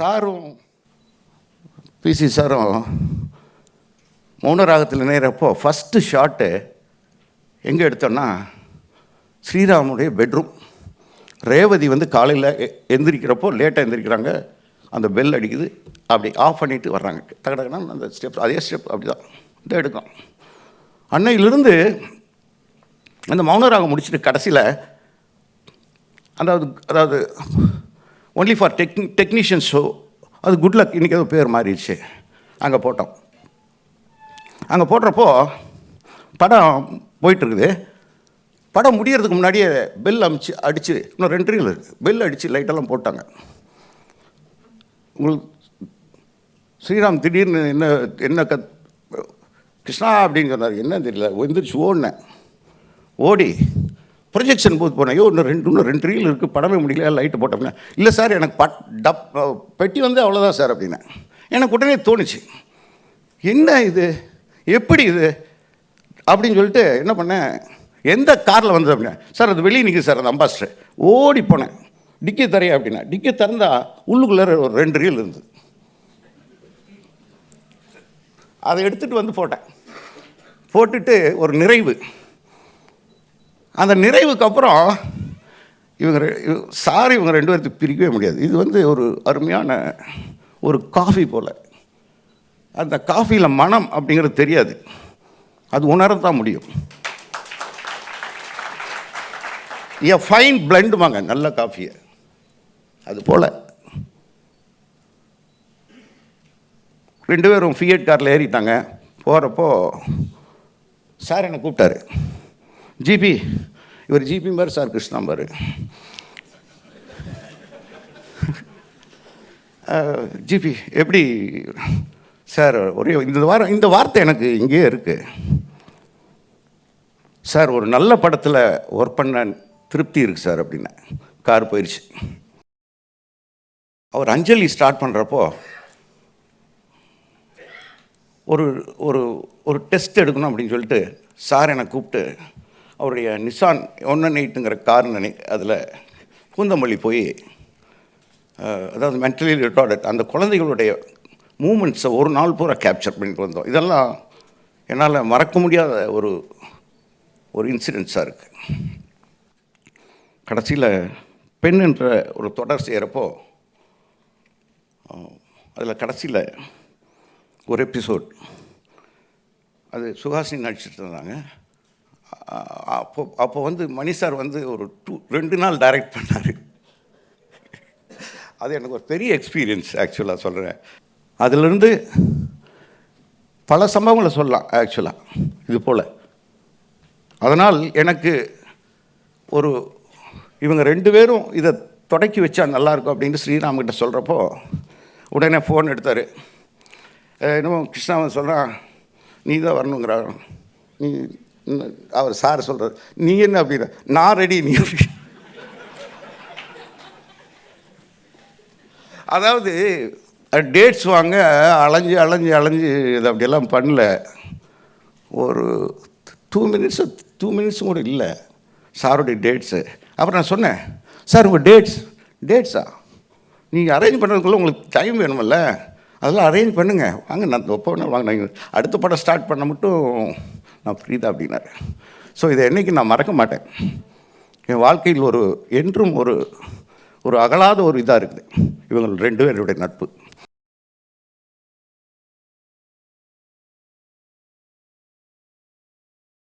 சாரும் பிசி சாரும் மௌனராகத்தில் நேரப்போ first shot எங்கே எடுத்தோன்னா ஸ்ரீராமுடைய பெட்ரூம் ரேவதி வந்து காலையில் எந்திரிக்கிறப்போ லேட்டாக எந்திரிக்கிறாங்க. அந்த பெல் அடிக்குது. அப்படி ஆஃப் பண்ணிவிட்டு வர்றாங்க. தகடகனா அந்த ஸ்டெப் அதே ஸ்டெப் அப்படி தான் இதை எடுக்கும். அன்னையிலிருந்து அந்த மௌனராகம் முடிச்சுட்டு கடைசியில் அதாவது அதாவது only for tech technician show அது குட் லக் இன்றைக்கி ஏதோ பேர் மாறிடுச்சு. அங்கே போட்டோம். அங்கே போடுறப்போ படம் போயிட்டுருக்குது. படம் முடியறதுக்கு முன்னாடியே பெல் அமிச்சு அடித்து இன்னும் ரெண்டு ரீல் இருக்குது பெல் அடித்து லைட்டெல்லாம் போட்டாங்க. உங்களுக்கு ஸ்ரீராம் திடீர்னு என்ன என்ன க கிருஷ்ணா அப்படின்னு சொன்னார். என்ன தெரியல. எந்திரிச்சு ஓடினேன். ஓடி ப்ரொஜெக்ஷன் பூத் போனேன். ஐயோ இன்னும் ரெண்டு இன்னும் ரெண்டு ரீல் இருக்குது படமே முடியல. லைட்டு போட்டோம்னா. இல்லை சார் எனக்கு பட் டப் பெட்டி வந்து அவ்வளோதான் சார் அப்படின்னேன் எனக்கு உடனே தோணுச்சு. என்ன இது? எப்படி இது? அப்படின்னு சொல்லிட்டு என்ன பண்ணேன்? எந்த காரில் வந்தது அப்படின்னா. சார் அது வெளியே நிற்குது சார் அந்த அம்பாஸ்டர். ஓடி போனேன். டிக்கி தரையா அப்படின்னா டிக்கி திறந்தா உள்ளுக்குள்ளே ஒரு ரெண்டு ரீல் இருந்தது. அதை எடுத்துகிட்டு வந்து போட்டேன். போட்டுட்டு ஒரு நிறைவு. அந்த நிறைவுக்கு அப்புறம் இவங்க ரெ- இவ- சார் இவங்க ரெண்டு பேர்த்துக்கு பிரிக்கவே முடியாது. இது வந்து ஒரு அருமையான ஒரு காஃபி போல். அந்த காஃபியில் மனம் அப்படிங்கிறது தெரியாது. அது உணரத்தான் முடியும். ஏ ஃபைன் பிளண்டுவாங்க நல்ல காஃபியை. அது போல். ரெண்டு பேரும் ஃபியட் காரில் ஏறிட்டாங்க. போகிறப்போ சார் என்னை கூப்பிட்டாரு. ஜிபி இவர் ஜிபி மாதிரி சார் கிருஷ்ணா பாரு. ஜிபி எப்படி? சார் ஒரே இந்த வாரம் இந்த வார்த்தை எனக்கு இங்கேயே இருக்குது சார் ஒரு நல்ல படத்தில் ஒர்க் பண்ண திருப்தி இருக்குது சார் அப்படின்னு. கார் போயிடுச்சு அவர் அஞ்சலி ஸ்டார்ட் பண்ணுறப்போ ஒரு ஒரு ஒரு டெஸ்ட் எடுக்கணும் அப்படின்னு சொல்லிட்டு சார் என்னை கூப்பிட்டு அவருடைய நிசான் ஒன் எயிட்டுங்கிற கார் நினை அதில் பூந்தமல்லி போய் அதாவது மென்டலி ரிட்டார்டட் அந்த குழந்தைகளுடைய மூமெண்ட்ஸை ஒரு நாள் பூரா கேப்சர் பண்ணிட்டு வந்தோம். இதெல்லாம் என்னால் மறக்க முடியாத ஒரு ஒரு இன்சிடென்ட்ஸாக இருக்குது கடைசியில் பெண் என்ற ஒரு தொடர் செய்கிறப்போ அதில் கடைசியில் ஒரு எபிசோட் அது சுஹாசினி நடிச்சிட்டு இருந்தாங்க. அப்போ அப்போ வந்து மணி சார் வந்து ஒரு டூ ரெண்டு நாள் டைரக்ட் பண்ணார். அது எனக்கு ஒரு பெரிய எக்ஸ்பீரியன்ஸ் ஆக்சுவலாக சொல்கிறேன் அதிலிருந்து பல சம்பவங்களை சொல்லலாம் ஆக்சுவலாக இது போல். அதனால் எனக்கு ஒரு இவங்க ரெண்டு பேரும் இதை தொடக்கி வச்சா நல்லாயிருக்கும் அப்படின்னு ஸ்ரீராம்கிட்ட சொல்கிறப்போ உடனே ஃபோன் எடுத்தார். என்னமோ கிருஷ்ணாவன் சொல்கிறான் நீ தான் வரணுங்கிறான். நீ அவர் சார் சொல்கிறார் நீ என்ன அப்படின்னா நான் ரெடி நீ அதாவது டேட்ஸ் வாங்க அலைஞ்சு அலைஞ்சு அலைஞ்சு இது அப்படியெல்லாம் பண்ணல. ஒரு டூ மினிட்ஸு டூ மினிட்ஸும் கூட இல்லை சாருடைய டேட்ஸு அப்புறம் நான் சொன்னேன் சார் உங்கள் டேட்ஸ் டேட்ஸா நீங்கள் அரேஞ்ச் பண்ணுறதுக்குள்ளே உங்களுக்கு டைம் வேணுமில்ல. அதெல்லாம் அரேஞ்ச் பண்ணுங்கள் வாங்க நான் ஒப்போ வாங்க நான் அடுத்த படம் ஸ்டார்ட் பண்ண மட்டும் நான் ஃப்ரீதா அப்படின்னாரு. ஸோ இதை என்றைக்கு நான் மறக்க மாட்டேன். என் வாழ்க்கையில் ஒரு என்றும் ஒரு ஒரு அகலாத ஒரு இதாக இருக்குது. இவங்க ரெண்டு பேருடைய நட்பு.